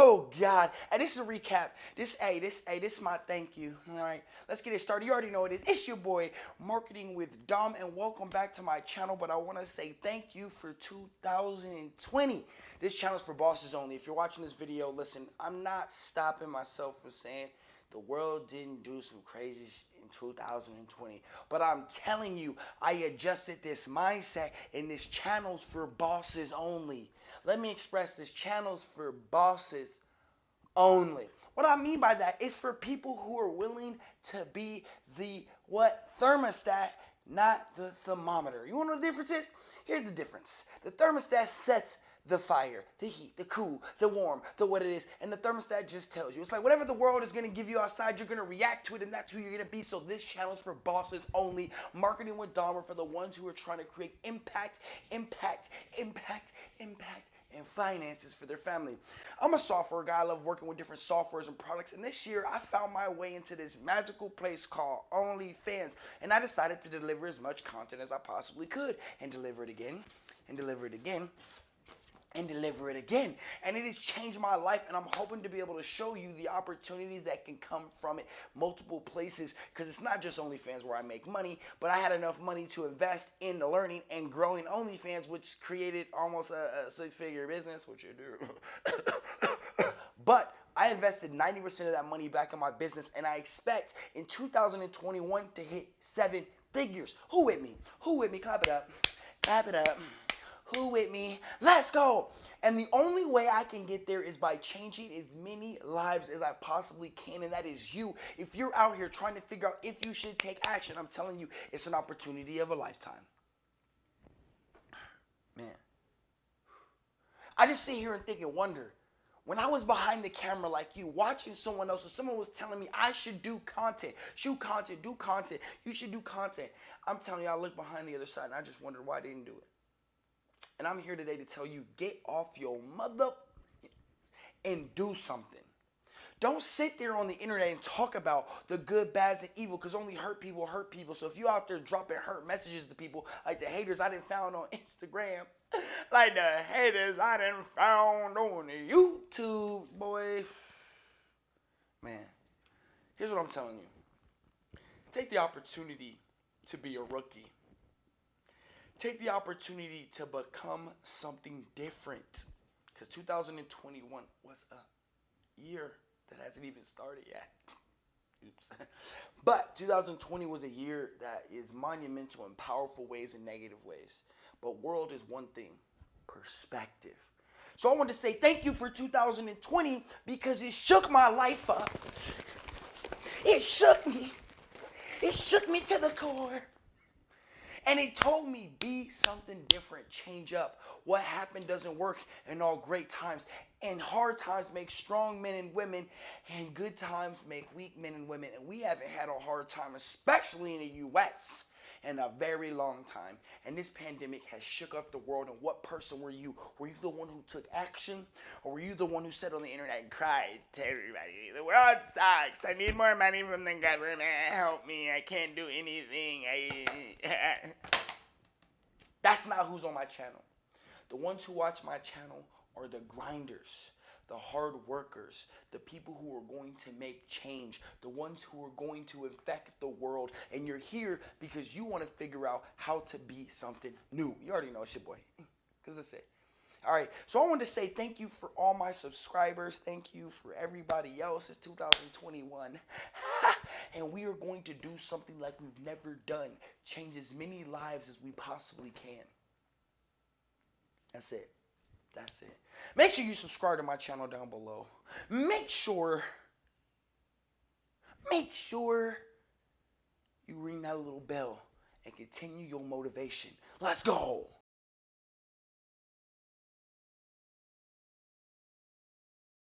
Oh God. And this is a recap. This hey, this hey, this is my thank you. All right. Let's get it started. You already know it is. It's your boy, Marketing with Dom, and welcome back to my channel. But I want to say thank you for 2020. This channel is for bosses only. If you're watching this video, listen, I'm not stopping myself from saying the world didn't do some crazy in 2020. But I'm telling you, I adjusted this mindset and this channel's for bosses only. Let me express this channel's for bosses only. What I mean by that is for people who are willing to be the what thermostat, not the thermometer. You want to know the difference is? Here's the difference. The thermostat sets the fire, the heat, the cool, the warm, the what it is. And the thermostat just tells you. It's like whatever the world is going to give you outside, you're going to react to it, and that's who you're going to be. So this channel is for bosses only. Marketing with Dom for the ones who are trying to create impact, impact, impact, impact and finances for their family. I'm a software guy. I love working with different softwares and products. And this year, I found my way into this magical place called OnlyFans. And I decided to deliver as much content as I possibly could and deliver it again and deliver it again and deliver it again. And it has changed my life, and I'm hoping to be able to show you the opportunities that can come from it multiple places because it's not just OnlyFans where I make money, but I had enough money to invest in the learning and growing OnlyFans, which created almost a, a six figure business, which you do. but I invested 90% of that money back in my business, and I expect in 2021 to hit seven figures. Who with me? Who with me? Clap it up. Clap it up. Who with me? Let's go. And the only way I can get there is by changing as many lives as I possibly can, and that is you. If you're out here trying to figure out if you should take action, I'm telling you, it's an opportunity of a lifetime. Man. I just sit here and think and wonder. When I was behind the camera like you, watching someone else, or someone was telling me I should do content, shoot content, do content, you should do content. I'm telling you, I look behind the other side and I just wondered why I didn't do it. And I'm here today to tell you get off your mother and do something. Don't sit there on the internet and talk about the good, bads, and evil because only hurt people hurt people. So if you out there dropping hurt messages to people like the haters I didn't found on Instagram, like the haters I didn't found on YouTube, boy, man, here's what I'm telling you. Take the opportunity to be a rookie take the opportunity to become something different. Because 2021 was a year that hasn't even started yet. Oops. but 2020 was a year that is monumental in powerful ways and negative ways. But world is one thing perspective. So I want to say thank you for 2020 because it shook my life up. It shook me. It shook me to the core. And it told me, be something different, change up. What happened doesn't work in all great times. And hard times make strong men and women, and good times make weak men and women. And we haven't had a hard time, especially in the US in a very long time. And this pandemic has shook up the world. And what person were you? Were you the one who took action? Or were you the one who sat on the internet and cried to everybody, the world sucks. I need more money from the government. Help me. I can't do anything. I... That's not who's on my channel. The ones who watch my channel are the grinders the hard workers, the people who are going to make change, the ones who are going to infect the world. And you're here because you want to figure out how to be something new. You already know it's your boy. Because that's it. All right, so I want to say thank you for all my subscribers. Thank you for everybody else. It's 2021. and we are going to do something like we've never done. Change as many lives as we possibly can. That's it. That's it. Make sure you subscribe to my channel down below. Make sure, make sure you ring that little bell and continue your motivation. Let's go.